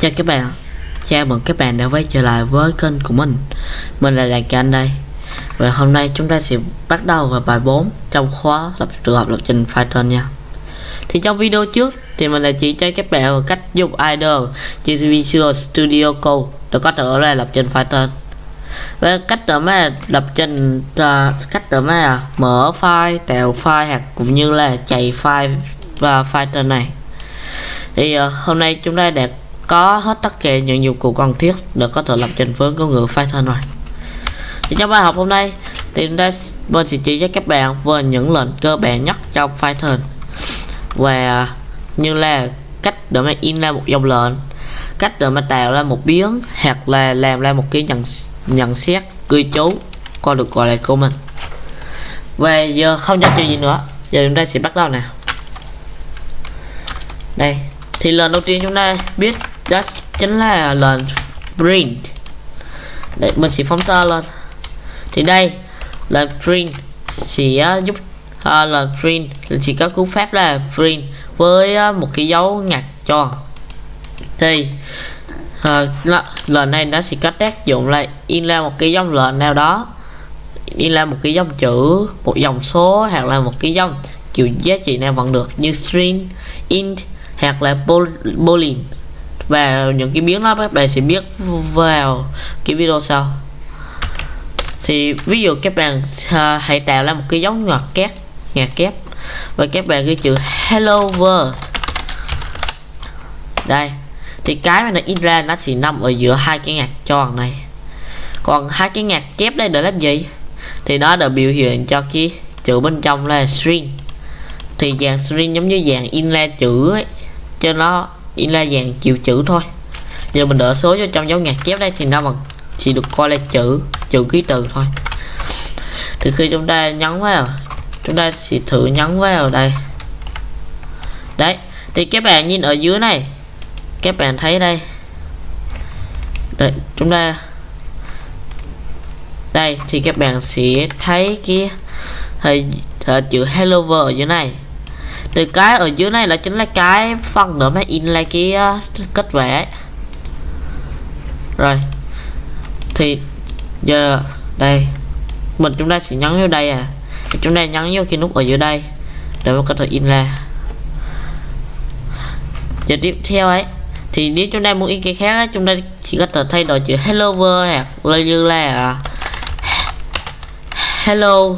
Chào các bạn. Chào mừng các bạn đã quay trở lại với kênh của mình. Mình là Đàn Anh đây. Và hôm nay chúng ta sẽ bắt đầu vào bài 4 Trong khóa lập trường hợp lập trình Python nha. Thì trong video trước Thì mình đã chỉ cho các bạn cách dùng idle trên Visual Studio Code Để có thể là lập trình Python. Và cách để mà lập trình uh, cách để mà mở file tạo file hoặc cũng như là chạy file và Python này. Thì uh, hôm nay chúng ta đã có hết tất cả những dụng cụ cần thiết để có thể lập trình với ngôn ngữ Python rồi thì trong bài học hôm nay, thì chúng ta sẽ chỉ cho các bạn về những lệnh cơ bản nhất trong Python. Và như là cách để mà in ra một dòng lệnh, cách để mà tạo ra một biến, hoặc là làm ra một cái nhận nhận xét, cư chú coi được gọi là comment. Và giờ không nhắc gì nữa, giờ chúng ta sẽ bắt đầu nào. Đây, thì lần đầu tiên chúng ta biết đó chính là lệnh print. Để mình sẽ phóng to lên. Thì đây là print sẽ giúp à, là print chỉ có cú pháp là print với à, một cái dấu ngặt tròn. Thì à, lệnh này nó sẽ có tác dụng là in ra một cái dòng lệnh nào đó. In ra một cái dòng chữ một dòng số hoặc là một cái dòng kiểu giá trị nào vẫn được như string int hoặc là boolean và những cái biến đó các bạn sẽ biết vào cái video sau. Thì ví dụ các bạn uh, hãy tạo ra một cái dấu ngoặc kép ngoặc kép. Và các bạn ghi chữ hello world. Đây. Thì cái mà nó in ra nó sẽ nằm ở giữa hai cái ngạc tròn này. Còn hai cái ngạc kép đây để làm gì? Thì nó đã biểu hiện cho cái chữ bên trong là string. Thì dạng string giống như dạng in ra chữ ấy cho nó chỉ là dạng chịu chữ thôi. Giờ mình đỡ số cho trong dấu ngạc kép đây thì nó bằng chỉ được coi là chữ chữ ký từ thôi. Thì khi chúng ta nhấn vào chúng ta sẽ thử nhấn vào đây. Đấy thì các bạn nhìn ở dưới này các bạn thấy đây. Đấy, chúng ta đây thì các bạn sẽ thấy cái hình chữ hello world ở dưới này từ cái ở dưới này là chính là cái phần nữa mà in lại cái uh, kết vẽ. Rồi. Thì giờ đây mình chúng ta sẽ nhấn vô đây à. Thì chúng ta nhấn vô cái nút ở dưới đây để mà có thể in ra. Giờ tiếp theo ấy thì nếu chúng ta muốn in cái khác chúng ta chỉ có thể thay đổi chữ hello world hoặc như là hello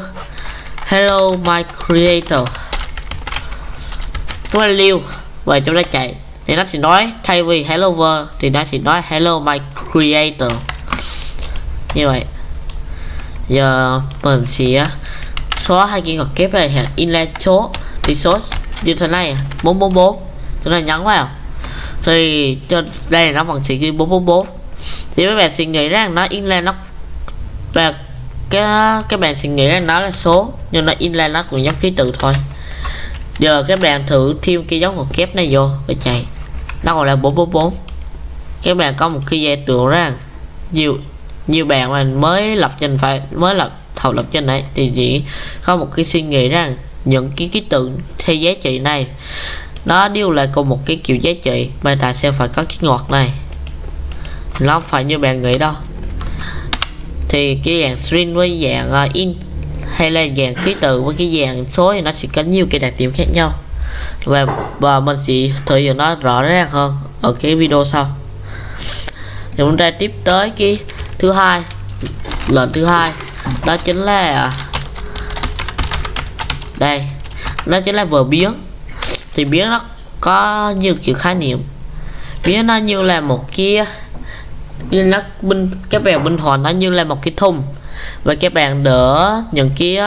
hello my creator chúng ta lưu và chúng ta chạy. Thì nó sẽ nói, thay vì hello world thì nó sẽ nói, hello my creator như vậy. Giờ mình sẽ xóa hai cái ngoặc kép này hoặc in số, thì số như thế này 444 chúng ta nhấn vào. Thì cho đây nó vẫn sẽ ghi 444 thì mấy bạn suy nghĩ rằng nó in nó và cái, các bạn suy nghĩ rằng nó là số, nhưng nó in nó cũng giống ký tự thôi giờ các bạn thử thêm cái dấu ngoặc kép này vô và chạy nó còn là 444 các bạn có một cái giải tượng rằng nhiều nhiều bạn mà mới lập trình phải mới lập học lập trình này thì chỉ có một cái suy nghĩ rằng những cái ký tự hay giá trị này nó đều là cùng một cái kiểu giá trị mà ta sẽ phải có cái ngọt này. Nó không phải như bạn nghĩ đâu. Thì cái dạng string với dạng uh, in hay là dạng ký tự với cái dạng số thì nó sẽ có nhiều cái đặc điểm khác nhau. Và và mình sẽ thể hiện nó rõ ràng hơn ở cái video sau. Thì chúng ta tiếp tới cái thứ hai lệnh thứ hai, đó chính là, đây nó chính là vừa biến thì biến nó có nhiều kiểu khái niệm. Biến nó như là một cái như nó bên cái bèo binh hoàn nó như là một cái thùng và các bạn đỡ những cái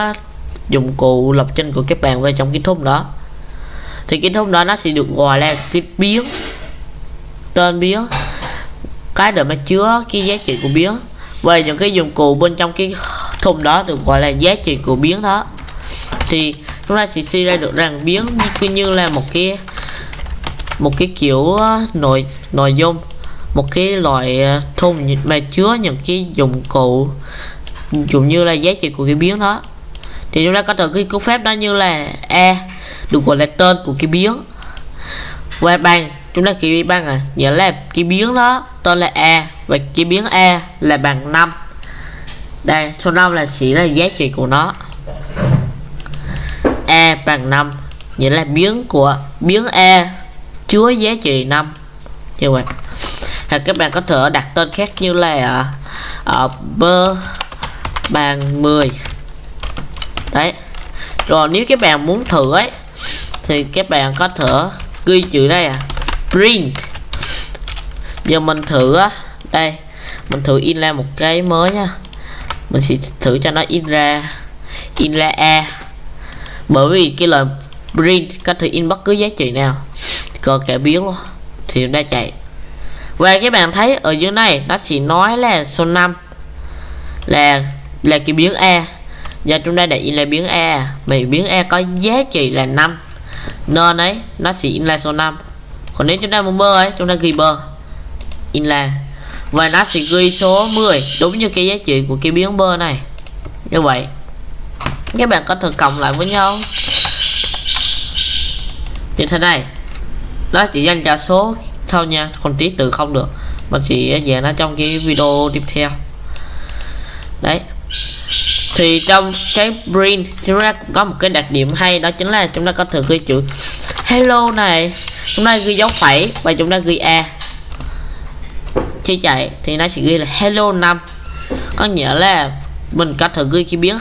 dụng cụ lập trình của các bạn vào trong cái thùng đó. Thì cái thùng đó nó sẽ được gọi là cái biến tên biến cái để mà chứa cái giá trị của biến về những cái dụng cụ bên trong cái thùng đó được gọi là giá trị của biến đó. Thì chúng ta sẽ suy ra được rằng biến như, như là một cái một cái kiểu nội nội dung một cái loại à, thùng mà chứa những cái dụng cụ cũng như là giá trị của cái biến đó. Thì chúng ta có thể ghi cú phép đó như là e được gọi là tên của cái biến và bằng chúng ta ghi bằng à nghĩa là cái biến đó tên là e và cái biến e là bằng 5 đây số 5 là chỉ là giá trị của nó. E bằng 5 nghĩa là biến của biến e chứa giá trị 5 như vậy. Hoặc các bạn có thể đặt tên khác như là uh, uh, bàn 10 đấy. Rồi, nếu các bạn muốn thử ấy, thì các bạn có thể ghi chữ đây à print. Giờ mình thử á, đây, mình thử in ra một cái mới nha. Mình sẽ thử cho nó in ra in ra a. Bởi vì cái lời print có thể in bất cứ giá trị nào cơ kẻ biến luôn, thì nó chạy. Và các bạn thấy ở dưới này, nó chỉ nói là số 5 là là cái biến a. Giờ chúng ta để in là biến a. Vì biến a có giá trị là 5 nên ấy, nó sẽ in là số 5 còn nếu chúng ta muốn bơ ấy, chúng ta ghi bơ. In là. Và nó sẽ ghi số 10 đúng như cái giá trị của cái biến bơ này. Như vậy. Các bạn có thể cộng lại với nhau. Như thế này. Nó chỉ dành cho số thôi nha còn tí tự không được. Mình sẽ dạy nó trong cái video tiếp theo. Đấy thì trong cái print chúng ta có một cái đặc điểm hay, đó chính là chúng ta có thể ghi chữ hello này. Chúng ta ghi dấu phẩy và chúng ta ghi a. Khi chạy thì nó sẽ ghi là hello 5 có nghĩa là mình có thể ghi cái biến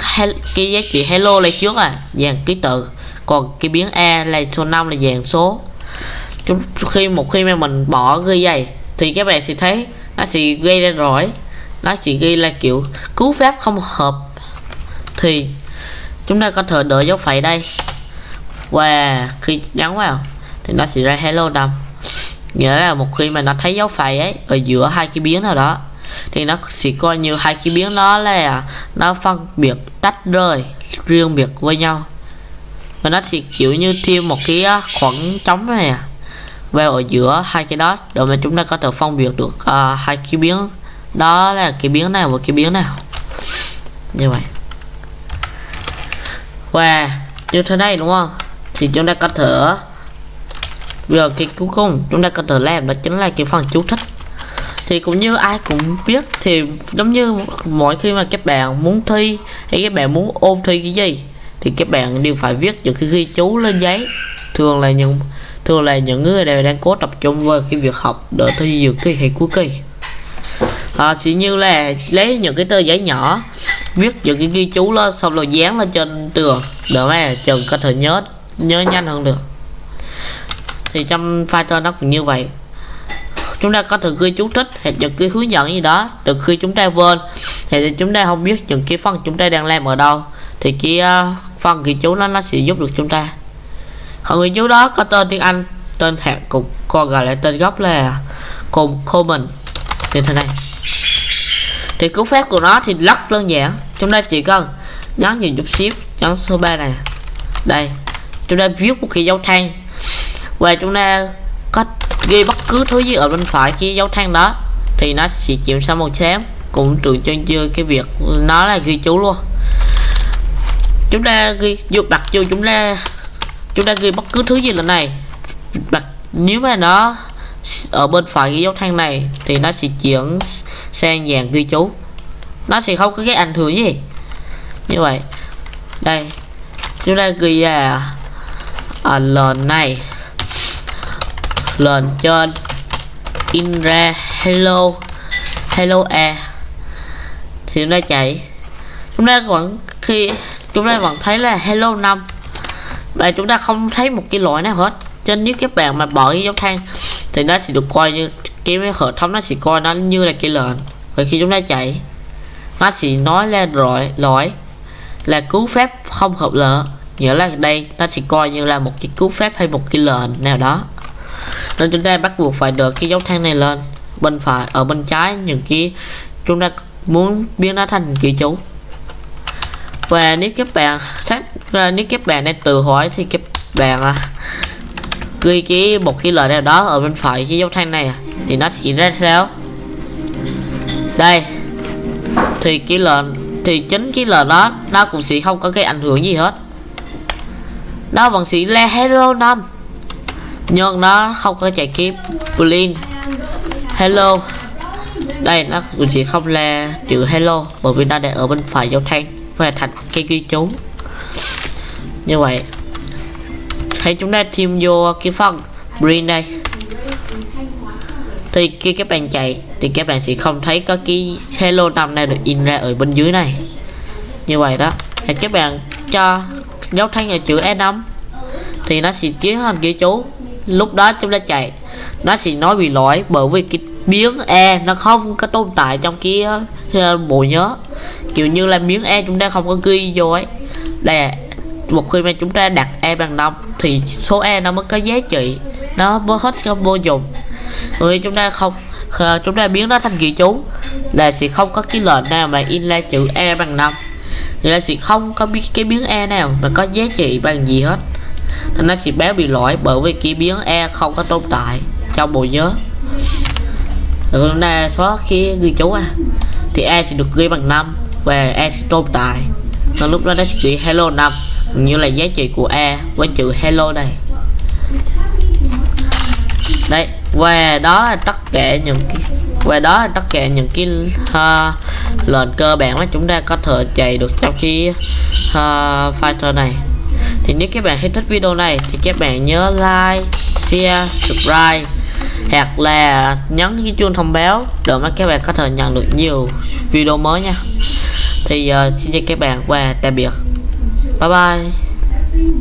cái giá trị hello lên trước à dàn ký tự. Còn cái biến a là số 5 là dàn số. Chúng, khi, một khi mà mình bỏ ghi vậy, thì các bạn sẽ thấy nó sẽ gây ra rồi nó chỉ ghi là kiểu cứu phép không hợp thì chúng ta có thể đợi dấu phẩy đây. Và khi nhấn vào thì nó sẽ ra hello đầm. Nghĩa là một khi mà nó thấy dấu phẩy ấy ở giữa hai cái biến nào đó thì nó chỉ coi như hai cái biến đó là nó phân biệt tách rời riêng biệt với nhau. Và nó sẽ kiểu như thêm một cái à, khoảng trống này à vào ở giữa hai cái đó để mà chúng ta có thể phân biệt được uh, hai cái biến đó là cái biến nào và cái biến nào. Như vậy và như thế này đúng không? Thì chúng ta có thể giờ cái cuối cùng chúng ta có thể làm đó chính là cái phần chú thích. Thì cũng như ai cũng biết thì giống như mỗi khi mà các bạn muốn thi hay các bạn muốn ôn thi cái gì thì các bạn đều phải viết những cái ghi chú lên giấy. Thường là những thường là những người đều đang cố tập trung vào cái việc học để thi dự kỳ hay cuối kỳ. À, chỉ như là lấy những cái tờ giấy nhỏ viết những cái ghi chú đó xong rồi dán lên trên tường. Để mà trường có thể nhớ nhớ nhanh hơn được. Thì trong Fighter nó cũng như vậy. Chúng ta có thể ghi chú thích hay những cái hướng dẫn gì đó. Được khi chúng ta quên. Thì chúng ta không biết những cái phần chúng ta đang làm ở đâu. Thì cái ờ, phần ghi chú đó nó sẽ giúp được chúng ta. Còn ghi chú đó có tên tiếng Anh, tên hạng cục còn gọi là tên gốc là cùng common. Như thế này. Thì cú phép của nó thì rất đơn giản chúng ta chỉ cần nhấn nhìn chút xíu nhấn số 3 này. Đây chúng ta viết một cái dấu than và chúng ta có ghi bất cứ thứ gì ở bên phải cái dấu than đó, thì nó sẽ chuyển sang màu xám. Cũng tượng trưng cho cái việc nó là ghi chú luôn. Chúng ta ghi dù bật vô chúng ta chúng ta ghi bất cứ thứ gì lần này. Bật nếu mà nó ở bên phải cái dấu than này, thì nó sẽ chuyển sang dạng ghi chú nó sẽ không có cái ảnh hưởng gì. Như vậy, đây, chúng ta ghi là ở lần này. Lần trên in ra hello hello e thì chúng ta chạy. Chúng ta vẫn khi, chúng ta vẫn thấy là hello 5 và chúng ta không thấy một cái lỗi nào hết. Cho nếu các bạn mà bỏ cái dấu than thì nó chỉ được coi như, cái hệ thống nó chỉ coi nó như là cái lệnh. Và khi chúng ta chạy nó sẽ nói lên rồi lỗi là cứu phép không hợp lệ nghĩa là đây nó sẽ coi như là một cái cứu phép hay một cái lệnh nào đó. Nên chúng ta bắt buộc phải được cái dấu than này lên. Bên phải ở bên trái những cái chúng ta muốn biến nó thành ký chú. Và nếu các bạn nếu các bạn đang tự hỏi thì các bạn à, ghi cái một cái lời nào đó ở bên phải cái dấu than này thì nó sẽ ra sao? Đây thì cái lệnh thì chính cái lời đó, nó cũng sẽ không có cái ảnh hưởng gì hết. Nó vẫn sẽ là hero năm nhưng nó không có chạy kịp. Blin hello. Đây, nó cũng chỉ không là chữ hello, bởi vì nó đang ở bên phải dấu thanh và thành cái ghi chú. Như vậy, hãy chúng ta thêm vô cái phần green đây. Thì khi các bạn chạy thì các bạn sẽ không thấy có cái hello năm này được in ra ở bên dưới này. Như vậy đó. Thì các bạn cho dấu thanh ở chữ E5 thì nó sẽ tiến hành ghi chú. Lúc đó chúng ta chạy, nó sẽ nói bị lỗi bởi vì cái biến e nó không có tồn tại trong cái ờ, bộ nhớ. Kiểu như là miếng e chúng ta không có ghi vô ấy. Là một khi mà chúng ta đặt e bằng 5 thì số e nó mới có giá trị. Nó mới hết cái vô dụng. Rồi chúng ta không Ờ, chúng ta biến nó thành ghi chú. Là sẽ không có cái lệnh nào mà in ra chữ e bằng 5 thì là sẽ không có biết cái biến e nào mà có giá trị bằng gì hết. Nên nó sẽ báo bị lỗi bởi vì cái biến e không có tồn tại trong bộ nhớ. Rồi chúng ta xóa khi ghi chú à thì e sẽ được ghi bằng 5 và e sẽ tồn tại. Nên lúc đó nó sẽ ghi hello 5 như là giá trị của e với chữ hello đây. Đây và đó là tất cả những cái và đó là tất cả những cái uh, lệnh cơ bản mà chúng ta có thể chạy được trong cái uh, fighter này. Thì nếu các bạn thấy thích video này thì các bạn nhớ like share subscribe hoặc là nhấn cái chuông thông báo để mà các bạn có thể nhận được nhiều video mới nha. Thì uh, xin chào các bạn và tạm biệt. Bye bye.